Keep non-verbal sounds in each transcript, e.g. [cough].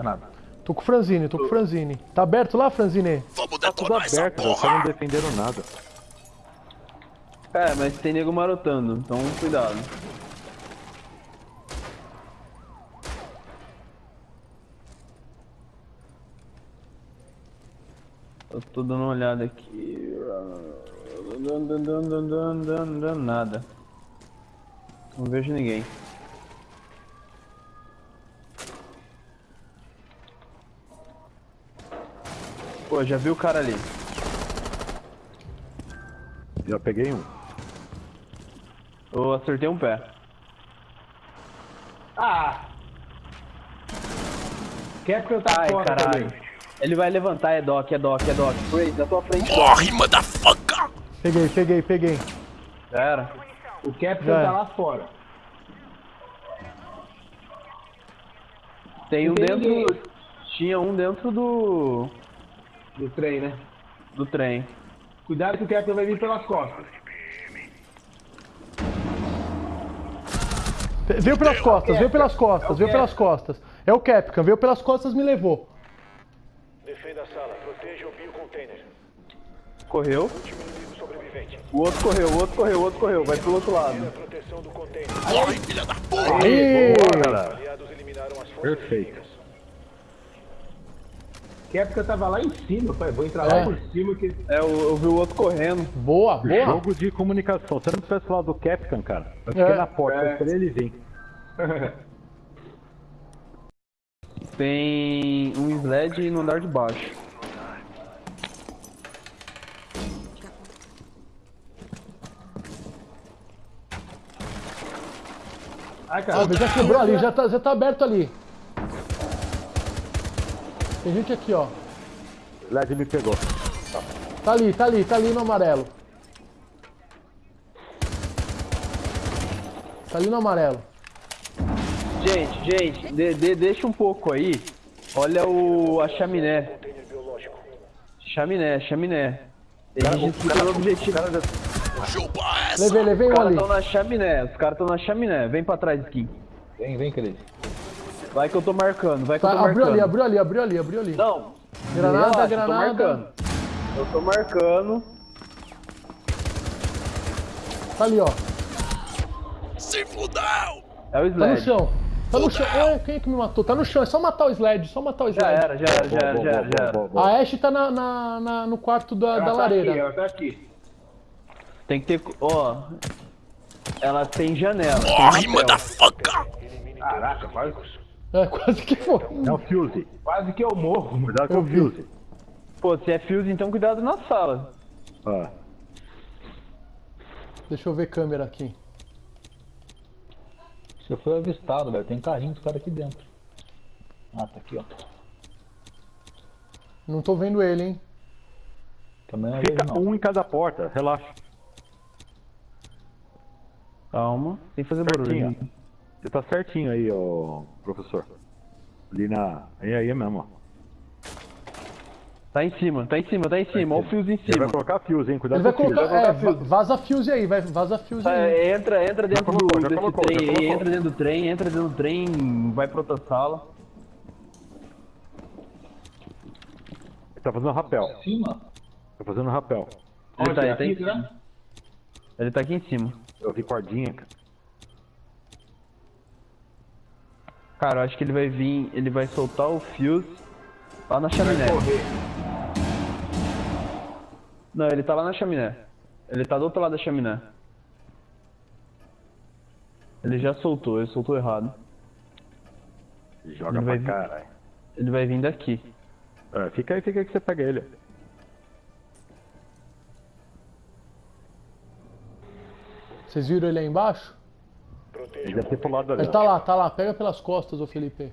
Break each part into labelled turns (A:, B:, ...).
A: É nada.
B: Tô com o Franzini, tô com o Franzini. Tá aberto lá, Franzini?
C: Vamos
D: Tá tudo
C: essa
D: aberto, vocês
C: porra!
D: não defenderam nada.
E: É, mas tem nego marotando, então cuidado. Eu tô dando uma olhada aqui. Nada. Não vejo ninguém. Pô, já vi o cara ali.
D: Já peguei um.
E: Eu acertei um pé.
A: Ah! Capcom tá
E: Ai,
A: fora
E: caralho.
A: também.
E: Ele vai levantar, é doc, é doc, é doc. Ray, na tua frente.
C: Morre, motherfucker!
B: Peguei, peguei, peguei.
E: Já era.
A: O Capcom
B: Já
A: tá lá fora.
E: Tem um dentro. Tinha um dentro do.
A: Do trem, né?
E: do trem.
A: Cuidado que o Capcom vai vir pelas costas.
B: Veio pelas costas, veio pelas costas,
A: É o
B: veio pelas costas. É o Capcom, veio pelas costas me levou.
F: Defenda a sala, proteja o biocontainer.
E: Correu. O outro correu, o outro correu, o outro correu. Vai pro outro lado.
C: Morre, filha da porra!
B: Aê!
D: Cara,
F: Aliados eliminaram forças
D: Perfeito.
F: inimigas.
A: Capcom tava lá em cima, pai. Vou entrar
B: É.
A: lá por cima que.
E: É, eu, eu vi o outro correndo.
B: Boa, boa.
D: jogo de comunicação. Se eu não tivesse falado do Capcom, cara, eu fiquei
B: É.
D: na porta,
A: É.
D: eu esperei ele vir. [laughs]
E: Tem um sled no andar de baixo.
A: Ai,
B: Ah,
A: cara.
B: mas já quebrou ali, já tá, já tá aberto ali. Tem gente aqui, ó.
D: LED me pegou.
B: Tá ali, tá ali, tá ali no amarelo. Tá ali no amarelo.
E: Gente, gente, de- de- deixa um pouco aí. Olha o a chaminé. Chaminé, chaminé. Tem gente disputando o objetivo.
C: Chupa essa!
B: Levei, levei
E: Os
B: um
E: caras
B: ali.
E: estão na chaminé, os caras estão na chaminé. Vem pra trás, Skin.
A: Vem, vem, Cris.
E: Vai que eu tô marcando, vai que eu
B: Tá,
E: tô
B: abriu
E: marcando.
B: ali, abriu ali, abriu ali, abriu ali.
E: Não.
B: Granada,
E: relaxa, Eu tô
B: granada.
E: marcando. Eu tô marcando.
B: Tá ali, ó.
C: Se fudeu!
E: É o
B: Tá no
E: sled.
B: chão. Tá no chão. É, quem é que me matou? Tá no chão, é só matar o sled, só matar o
E: Já
B: sled.
E: era, já era, já era, já era, já era.
D: Boa, boa.
B: A Ashe tá na, na- na- no quarto da,
A: Ela
B: da
A: tá
B: lareira.
A: aqui, ela tá aqui.
E: Tem que ter. Ó. Ela tem janela.
C: Morre, motherfucker!
A: Caraca, quase,
B: É, quase que foi.
D: É o Fuse.
A: quase que eu morro.
D: Cuidado com
B: Eu
D: o
B: vi.
D: Fuse.
E: Pô, se é fuse, então cuidado na sala.
D: Ah,
B: Deixa eu ver câmera aqui.
G: Você foi avistado, velho. Tem carrinho dos caras aqui dentro. Ah, tá aqui, ó.
B: Não tô vendo ele, hein?
G: Também não vejo,
D: fica
G: não.
D: um em cada porta, relaxa.
E: Calma, sem fazer
D: Certinho.
E: barulho.
D: Você tá certinho aí, ô professor. Ali na. Aí, aí mesmo, ó.
E: Tá em cima, tá em cima, tá em cima. Olha o fiozinho em
D: Ele
E: cima.
D: vai colocar fuse, hein? Cuidado
B: Ele vai
D: com o fuse.
B: colocar. É, va- vaza fuse aí, vai, vaza fuse
E: Tá,
B: aí.
E: entra, entra dentro
D: colocou,
E: do,
D: colocou,
E: trem aí, entra dentro do trem, entra dentro do trem, vai pra outra sala.
D: Ele tá fazendo rapel.
G: Cima?
D: Tá fazendo rapel.
E: Ele tá, ele,
A: Aqui,
E: tá em
A: né?
E: cima. ele tá aqui em cima.
D: Eu vi cordinha, cara.
E: Cara, eu acho que ele vai vir, ele vai soltar o fuse lá na chaminé.
A: Correr.
E: Não, ele tá lá na chaminé. Ele tá do outro lado da chaminé. Ele já soltou, ele soltou errado.
D: Joga
E: Ele
D: pra
E: vir.
D: caralho.
E: Ele vai vir daqui.
D: É, fica aí, fica aí que você pega ele.
B: Vocês viram ele aí embaixo?
D: Ele deve ter pulado ali.
B: Ele tá lá, tá lá. Pega pelas costas, ô Felipe.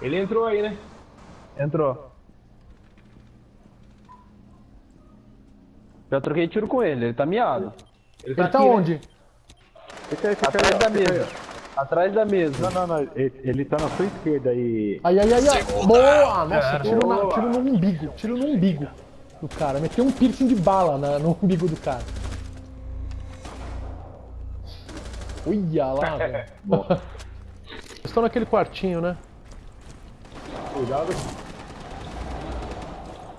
A: Ele entrou aí, né?
E: Entrou. Já troquei tiro com ele, ele tá miado.
A: Ele
B: Ele tá
A: aqui, né?
B: onde?
D: Fica aí, fica
E: Atrás
D: aí.
E: da
D: aí,
E: mesa. Atrás da mesa.
D: Não, não, não. Ele, ele tá na sua esquerda aí.
B: Ai, ai, ai, ai. Boa! Nossa, tiro, na- tiro no umbigo. Tiro no umbigo do cara. Meteu um piercing de bala na- no umbigo do cara. Olha lá, [laughs] velho. Vocês estão naquele quartinho, né?
A: Cuidado.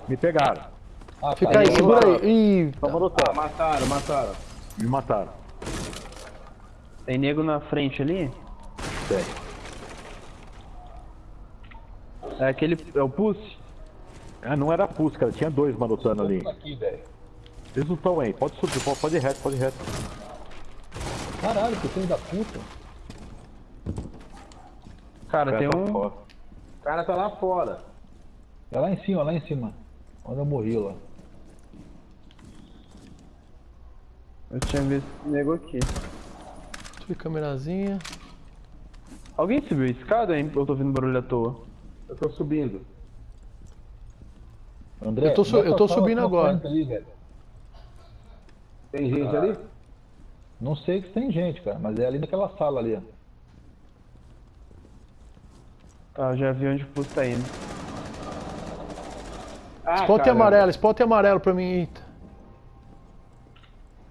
D: Me pegaram.
G: Ah,
B: Fica
G: tá
B: aí, segura aí. Ih,
D: Toma no
A: Ah, mataram, mataram.
D: Me mataram.
E: Tem nego na frente ali?
D: Tem.
E: É aquele. É o Pussy?
D: Ah, não era pus, cara. Tinha dois manotando ali.
G: aqui.
D: Eles não estão aí. Pode subir, pode, pode ir reto, pode ir reto.
G: Caralho, que filho da puta.
E: Cara, tem
D: Tá
E: um.
D: fora.
A: O cara tá lá fora.
G: É lá em cima, lá em cima. Onde eu morri lá.
E: Eu tinha visto esse nego aqui.
B: Subir câmerazinha.
E: Alguém subiu a escada, hein? Eu tô ouvindo barulho à toa.
A: Eu tô subindo.
G: André,
B: Eu tô su- eu tô subindo agora.
G: Ali.
A: Tem gente ali?
G: Não sei se tem gente, cara, mas é ali naquela sala ali, ó.
E: Tá, eu já vi onde o Pussy tá indo.
A: Ah,
B: Spot
A: caramba.
B: amarelo, spot amarelo pra mim. Eita.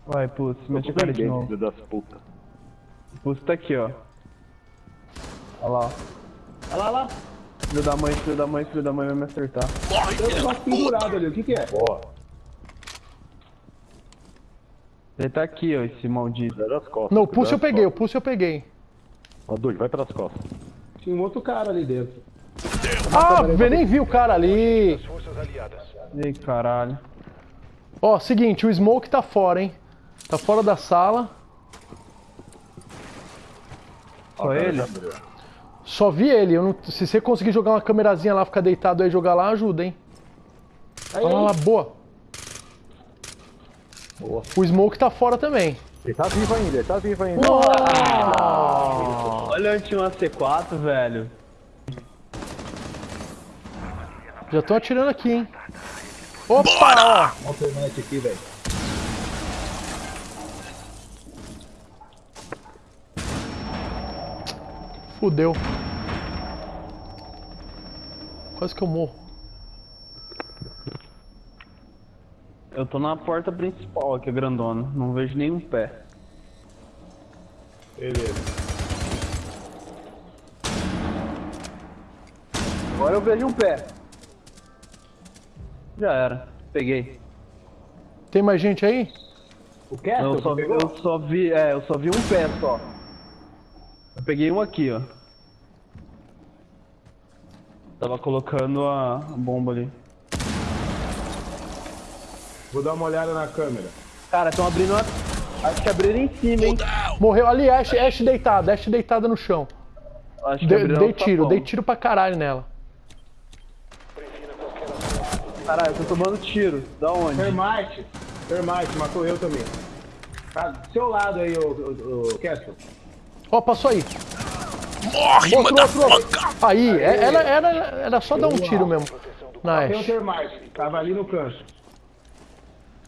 E: Vai, Pussy, mete a cara de novo.
D: filho das putas.
E: O Pussy tá aqui, ó. Olha lá.
A: Olha lá, lá.
E: Filho da mãe, filho da mãe, filho da mãe vai me acertar.
C: Morre, da
A: negócio pendurado ali. O que que é?
D: Boa.
E: Ele tá aqui, ó, esse maldito.
D: Cuidado das costas.
B: Não, o pulso eu peguei, o pulso eu peguei.
D: Ó, Dude, vai pelas costas.
A: Tinha um outro cara ali dentro.
B: Ah, eu nem vi o cara ali.
E: Ei, caralho.
B: Ó, seguinte, o Smoke tá fora, hein? Tá fora da sala.
E: Só ele?
B: Só vi ele. eu não- se você conseguir jogar uma câmerazinha lá, ficar deitado aí e jogar lá, ajuda, hein?
A: Aí,
B: Olha lá, boa.
G: Boa.
B: O Smoke tá fora também.
D: Ele tá vivo ainda, ele tá vivo ainda.
E: Olha onde tinha uma C4, velho.
B: Já tô atirando aqui, hein? Opa,
G: Olha o aqui, velho.
B: Fudeu. Quase que eu morro.
E: Eu tô na porta principal aqui, grandona. Não vejo nenhum pé.
A: Beleza.
E: Agora eu vejo um pé. Já era. Peguei.
B: Tem mais gente aí?
A: O Castle,
E: Eu só,
A: pegou?
E: eu só vi, é, eu só vi um pé só. Eu peguei um aqui, ó. Tava colocando a, a bomba ali.
A: Vou dar uma olhada na câmera.
E: Cara, estão abrindo a... Acho que abriram em cima, hein?
B: Morreu ali, Ash, Ash deitada, Ash deitada no chão.
E: Acho que
B: De- dei
E: o
B: tiro, dei tiro pra caralho nela.
E: Caralho, eu tô tomando tiro. Da onde?
A: Termite. Termite, matou eu também. Tá do seu lado aí, o, o, o Castle.
B: Ó, passou aí.
C: Morre,
B: Outro, outro, outro.
C: motherfucker.
B: Aí, é- era, era, era só dar um tiro mesmo. Na
A: Tem um
B: Ash.
A: Termite. Tava ali no canto.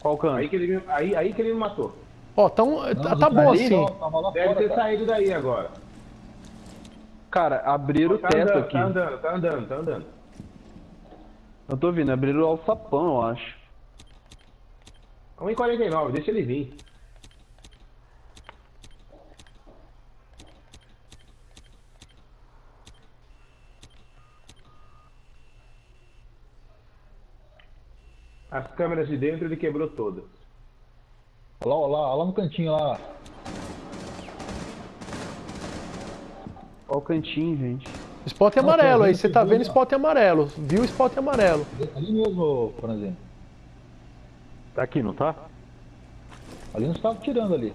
E: Qual canto?
A: Aí que ele me, aí, aí que ele me matou.
B: Ó, tão, tá, tá
G: Ali,
B: bom assim.
G: não, lá
A: Deve
G: fora,
A: ter
G: cara.
A: saído daí agora.
E: Cara, abriram o
A: Tá
E: teto
A: andando,
E: aqui.
A: tá andando, tá andando, tá andando.
E: Eu tô vindo, abriram o alçapão, eu acho.
A: 1,49, deixa ele vir. As câmeras de dentro ele quebrou todas.
G: Olha lá, olha lá, olha lá no cantinho lá.
E: Olha o cantinho, gente.
B: Spot
G: Nossa,
B: amarelo aí, você
G: que
B: tá vendo spot amarelo. Viu spot amarelo.
G: Ali mesmo, Franzinho.
D: Tá aqui, não tá?
G: Ali não estava tirando ali.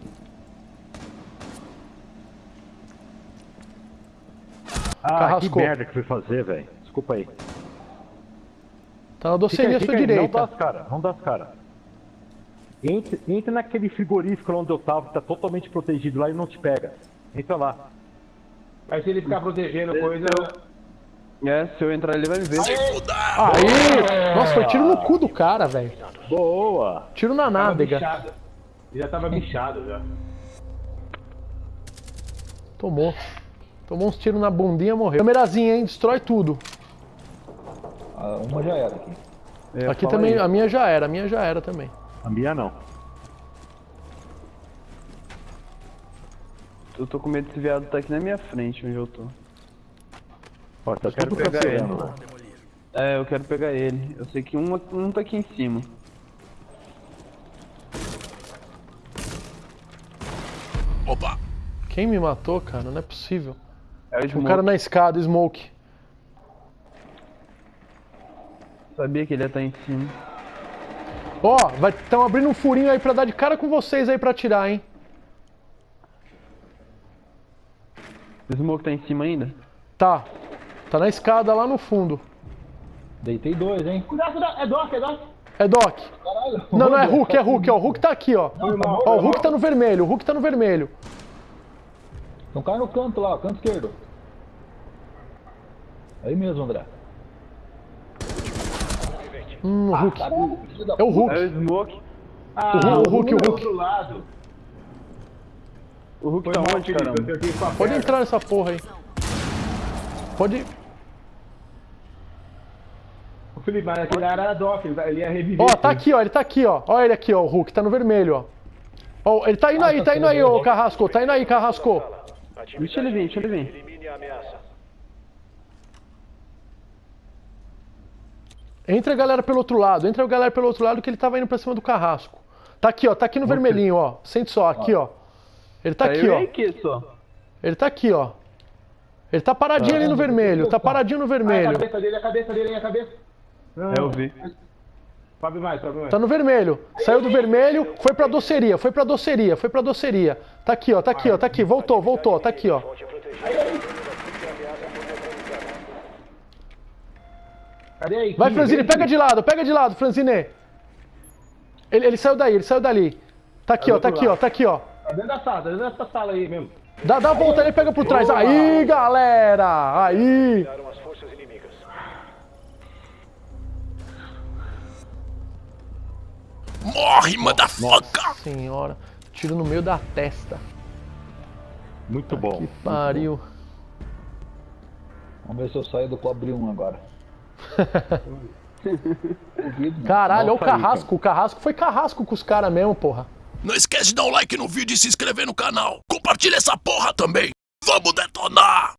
D: Ah, que
B: Carrascou.
D: merda que fui fazer, velho. Desculpa aí.
B: Tá na doceria
D: aí,
B: à sua
D: aí. Não dá
B: direita.
D: as caras, não dá as caras. Entra, entra naquele frigorífico onde eu tava, que tá totalmente protegido lá e não te pega. Entra lá.
A: Mas se ele ficar protegendo coisa.
E: É, se eu entrar ele vai me ver.
C: Se fuder.
B: Aí! Nossa, foi tiro no cu do cara, velho.
D: Boa!
B: Tiro na nádega.
A: Ele já tava bichado já.
B: Tomou. Tomou uns tiros na bundinha morreu. Câmerazinha, hein? Destrói tudo.
G: Ah, uma já era aqui.
E: É,
B: Aqui também,
E: aí.
B: a minha já era, a minha já era também.
D: A minha não.
E: Eu tô com medo desse viado tá aqui na minha frente, onde eu tô.
D: Ó, tá
E: Quero
D: tudo
E: pegar ele. É, eu quero pegar ele. Eu sei que um, um tá aqui em cima.
C: Opa!
B: Quem me matou, cara? Não é possível.
E: É o
B: um
E: Smoke.
B: cara na escada, Smoke.
E: Sabia que ele ia estar em cima.
B: Ó, vai tão abrindo um furinho aí pra dar de cara com vocês aí pra atirar, hein?
E: O Smoke tá em cima ainda?
B: Tá. Tá na escada lá no fundo.
G: Deitei dois, hein?
A: Cuidado, cuidado. É Doc, é Doc.
B: É Doc.
G: Caralho.
B: Não, não é Hulk, é Hulk, ó. O Hulk tá aqui, ó. Ó, o Hulk tá no vermelho, o Hulk tá no vermelho.
G: Um cara no canto lá, canto esquerdo. Aí mesmo, André.
B: Hum, o Hulk.
G: Da
B: É o
E: É o
B: Hulk.
E: Smoke.
A: Ah,
B: O Hulk, o Hulk, o Hulk.
A: outro lado.
E: O Hulk
A: Foi
E: tá
A: mal,
E: onde,
A: Felipe,
E: caramba?
B: Pode
A: perna.
B: entrar nessa porra aí. Pode.
A: Ô, Felipe, mas aquele era Doc, ele vai- ele ia reviver.
B: Ó, tá aqui, ó. Ele tá aqui, ó. Ó ele aqui, ó. O Hulk tá no vermelho, ó. Ó, ele tá indo aí, tá indo aí, ô Carrasco. Tá indo aí, Carrasco.
E: Deixa ele vir, deixa ele vir.
B: Entra a galera pelo outro lado. Entra a galera pelo outro lado que ele tava indo pra cima do Carrasco. Tá aqui, ó. Tá aqui no vermelhinho, ó. Sente só, aqui, ó. Ele tá
E: Tá
B: aqui, ó.
E: e.
B: Ele tá aqui, ó. Ele tá paradinho ali no vermelho. Tá paradinho no
A: Ah, a
B: vermelho.
A: cabeça dele, a cabeça dele, a cabeça. Não,
E: É, eu vi.
A: Sobe mais, sobe mais.
B: Tá no vermelho. Saiu do vermelho, foi pra doceria, foi pra doceria, foi pra doceria. Tá aqui, ó, tá aqui, ó, tá aqui. Voltou, voltou, tá aqui, ó.
A: Cadê aí?
B: Vai, Franzine, pega de lado, pega de lado, Franzine. Ele, ele saiu daí, ele saiu dali. Tá aqui, ó, tá aqui, ó, tá aqui, ó.
A: Tá dentro da sala, tá dentro dessa sala aí mesmo.
B: Dá, dá a volta ali e pega por trás. Aí, galera! Aí!
C: Morre, motherfucker!
B: Senhora, tiro no meio da testa.
D: Muito bom.
B: Pariu.
G: Vamos ver se eu saio do cobre 1 agora. [laughs]
B: Caralho, olha o carrasco. O carrasco foi carrasco com os caras mesmo, porra.
C: Não esquece de dar um like no vídeo e se inscrever no canal. Compartilha essa porra também. Vamos detonar!